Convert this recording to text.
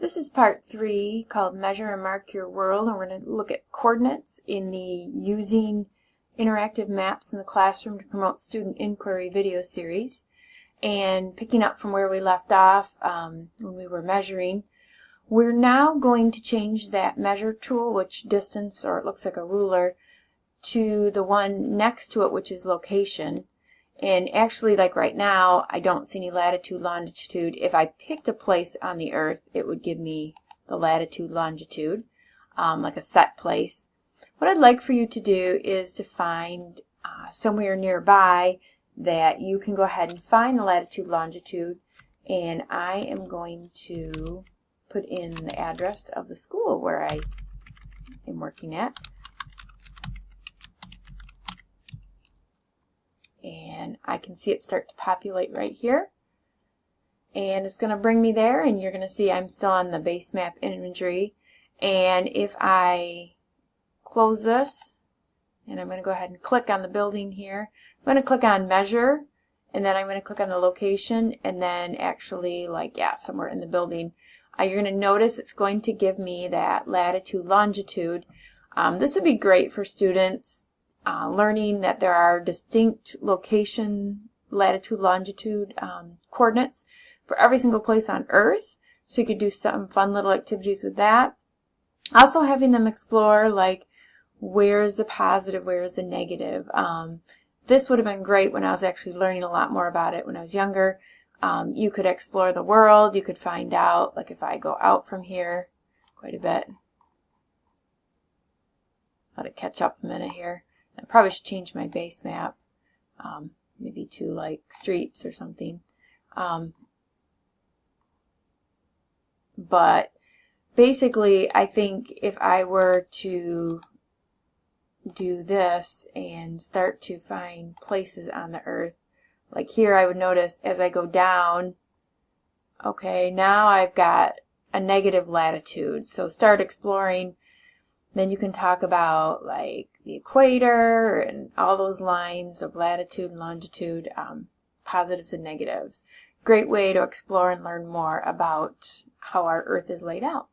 This is part three called Measure and Mark Your World and we're going to look at coordinates in the Using Interactive Maps in the Classroom to Promote Student Inquiry video series. And picking up from where we left off um, when we were measuring, we're now going to change that measure tool, which distance or it looks like a ruler, to the one next to it which is location. And actually, like right now, I don't see any latitude, longitude. If I picked a place on the Earth, it would give me the latitude, longitude, um, like a set place. What I'd like for you to do is to find uh, somewhere nearby that you can go ahead and find the latitude, longitude, and I am going to put in the address of the school where I am working at. and I can see it start to populate right here. And it's going to bring me there and you're going to see I'm still on the base map imagery. And if I close this and I'm going to go ahead and click on the building here. I'm going to click on measure and then I'm going to click on the location and then actually like yeah somewhere in the building. Uh, you're going to notice it's going to give me that latitude longitude. Um, this would be great for students uh, learning that there are distinct location, latitude, longitude um, coordinates for every single place on Earth. So you could do some fun little activities with that. Also having them explore like where is the positive, where is the negative. Um, this would have been great when I was actually learning a lot more about it when I was younger. Um, you could explore the world. You could find out, like if I go out from here quite a bit. Let it catch up a minute here. I probably should change my base map, um, maybe to like streets or something. Um, but basically, I think if I were to do this and start to find places on the earth, like here I would notice as I go down, okay, now I've got a negative latitude. So start exploring then you can talk about like the equator and all those lines of latitude and longitude, um, positives and negatives. Great way to explore and learn more about how our Earth is laid out.